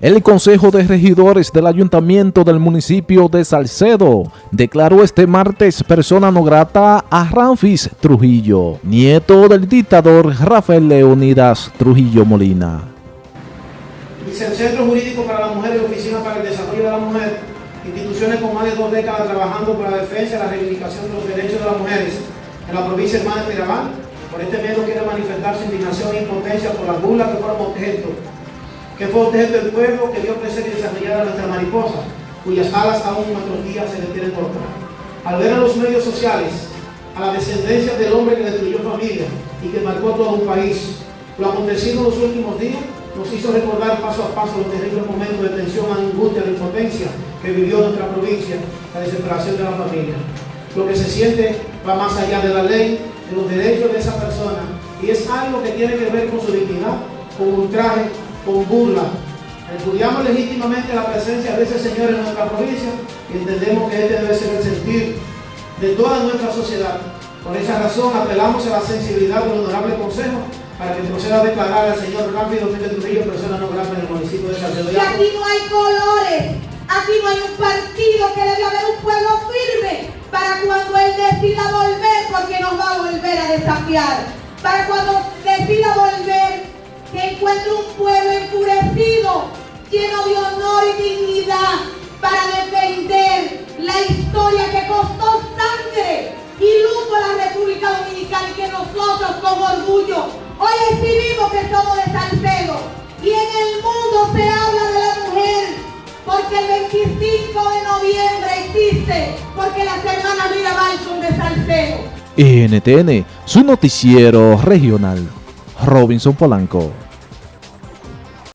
El Consejo de Regidores del Ayuntamiento del municipio de Salcedo declaró este martes persona no grata a Ramfis Trujillo, nieto del dictador Rafael Leonidas Trujillo Molina. Centro Jurídico para la Mujer y Oficina para el Desarrollo de la Mujer, instituciones con más de dos décadas trabajando por la defensa y la reivindicación de los derechos de las mujeres en la provincia hermana de Mirabal, por este medio quiere manifestar su indignación e impotencia por las burlas que fueron objeto que fue objeto del pueblo que dio crecer y desarrollar a nuestra mariposa, cuyas alas aún en nuestros días se le quieren cortar. Al ver a los medios sociales, a la descendencia del hombre que destruyó familia y que marcó todo un país, lo acontecido en los últimos días nos hizo recordar paso a paso los terribles momentos de tensión, angustia, de impotencia que vivió nuestra provincia, la desesperación de la familia. Lo que se siente va más allá de la ley, de los derechos de esa persona, y es algo que tiene que ver con su dignidad, con ultraje, con burla. Estudiamos legítimamente la presencia de ese Señor en nuestra provincia y entendemos que este debe ser el sentir de toda nuestra sociedad. Por esa razón apelamos a la sensibilidad del honorable consejo para que proceda a declarar al señor Rápido Felipe Trujillo persona no grata en el municipio de Salcedo. Y aquí no hay colores, aquí no hay un partido que debe haber un pueblo firme para cuando él decida volver, porque nos va a volver a desafiar, para cuando decida volver que encuentre un pueblo lleno de honor y dignidad, para defender la historia que costó sangre y luto a la República Dominicana y que nosotros con orgullo hoy exhibimos que somos de Salcedo. Y en el mundo se habla de la mujer, porque el 25 de noviembre existe, porque las hermanas Mirabal son de Salcedo. NTN, su noticiero regional. Robinson Polanco.